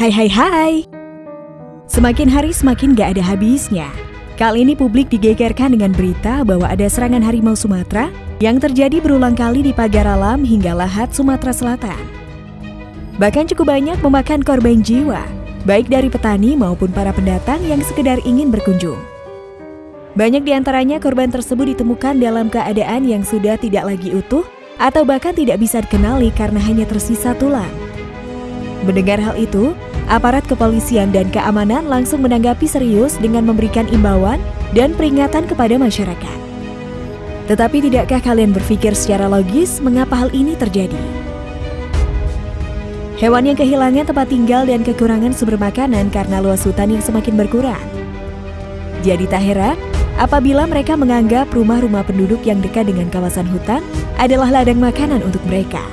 Hai hai hai Semakin hari semakin gak ada habisnya Kali ini publik digegerkan dengan berita bahwa ada serangan harimau Sumatera yang terjadi berulang kali di pagar alam hingga lahat Sumatera Selatan. Bahkan cukup banyak memakan korban jiwa, baik dari petani maupun para pendatang yang sekedar ingin berkunjung. Banyak di antaranya korban tersebut ditemukan dalam keadaan yang sudah tidak lagi utuh atau bahkan tidak bisa dikenali karena hanya tersisa tulang. Mendengar hal itu, aparat kepolisian dan keamanan langsung menanggapi serius dengan memberikan imbauan dan peringatan kepada masyarakat. Tetapi tidakkah kalian berpikir secara logis mengapa hal ini terjadi? Hewan yang kehilangan tempat tinggal dan kekurangan sumber makanan karena luas hutan yang semakin berkurang. Jadi tak heran apabila mereka menganggap rumah-rumah penduduk yang dekat dengan kawasan hutan adalah ladang makanan untuk mereka.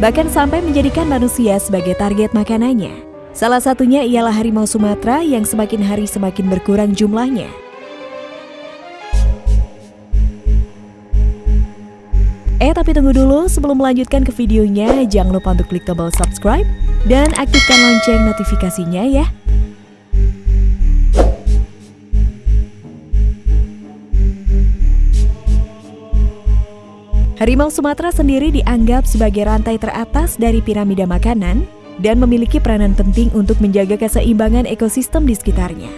Bahkan sampai menjadikan manusia sebagai target makanannya. Salah satunya ialah harimau Sumatera yang semakin hari semakin berkurang jumlahnya. Eh tapi tunggu dulu, sebelum melanjutkan ke videonya, jangan lupa untuk klik tombol subscribe dan aktifkan lonceng notifikasinya ya. Harimau Sumatera sendiri dianggap sebagai rantai teratas dari piramida makanan dan memiliki peranan penting untuk menjaga keseimbangan ekosistem di sekitarnya.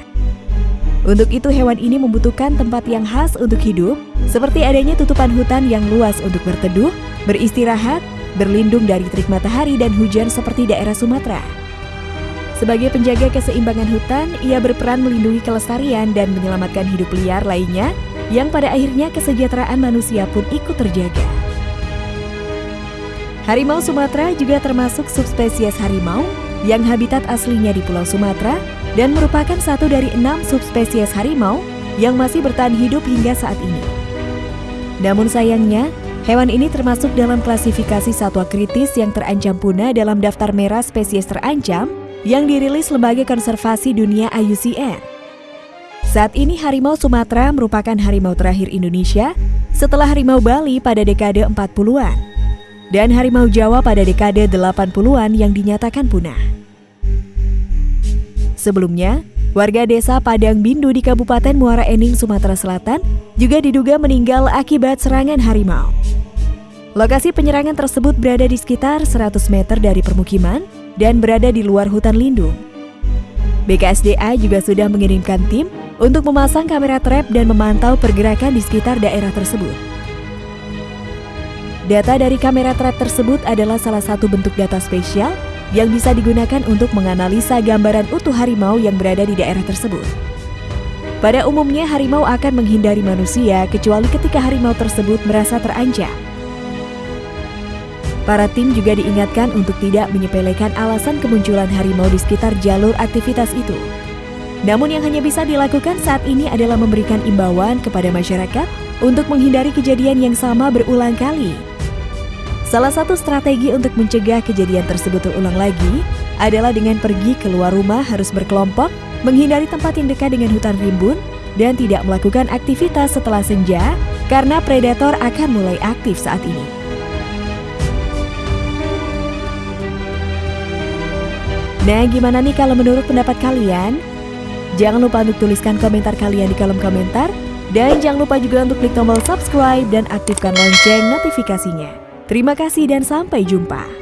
Untuk itu hewan ini membutuhkan tempat yang khas untuk hidup, seperti adanya tutupan hutan yang luas untuk berteduh, beristirahat, berlindung dari terik matahari dan hujan seperti daerah Sumatera. Sebagai penjaga keseimbangan hutan, ia berperan melindungi kelestarian dan menyelamatkan hidup liar lainnya yang pada akhirnya kesejahteraan manusia pun ikut terjaga. Harimau Sumatera juga termasuk subspesies harimau yang habitat aslinya di Pulau Sumatera dan merupakan satu dari enam subspesies harimau yang masih bertahan hidup hingga saat ini. Namun sayangnya, hewan ini termasuk dalam klasifikasi satwa kritis yang terancam punah dalam daftar merah spesies terancam yang dirilis Lembaga Konservasi Dunia IUCN. Saat ini harimau Sumatera merupakan harimau terakhir Indonesia setelah harimau Bali pada dekade 40-an dan harimau Jawa pada dekade 80-an yang dinyatakan punah. Sebelumnya, warga desa Padang Bindu di Kabupaten Muara Ening, Sumatera Selatan juga diduga meninggal akibat serangan harimau. Lokasi penyerangan tersebut berada di sekitar 100 meter dari permukiman dan berada di luar hutan lindung. BKSDA juga sudah mengirimkan tim untuk memasang kamera trap dan memantau pergerakan di sekitar daerah tersebut. Data dari kamera trap tersebut adalah salah satu bentuk data spesial yang bisa digunakan untuk menganalisa gambaran utuh harimau yang berada di daerah tersebut. Pada umumnya harimau akan menghindari manusia kecuali ketika harimau tersebut merasa terancam. Para tim juga diingatkan untuk tidak menyepelekan alasan kemunculan harimau di sekitar jalur aktivitas itu. Namun yang hanya bisa dilakukan saat ini adalah memberikan imbauan kepada masyarakat untuk menghindari kejadian yang sama berulang kali Salah satu strategi untuk mencegah kejadian tersebut terulang lagi adalah dengan pergi keluar rumah harus berkelompok, menghindari tempat yang dekat dengan hutan rimbun, dan tidak melakukan aktivitas setelah senja karena predator akan mulai aktif saat ini. Nah, gimana nih kalau menurut pendapat kalian? Jangan lupa untuk tuliskan komentar kalian di kolom komentar. Dan jangan lupa juga untuk klik tombol subscribe dan aktifkan lonceng notifikasinya. Terima kasih dan sampai jumpa.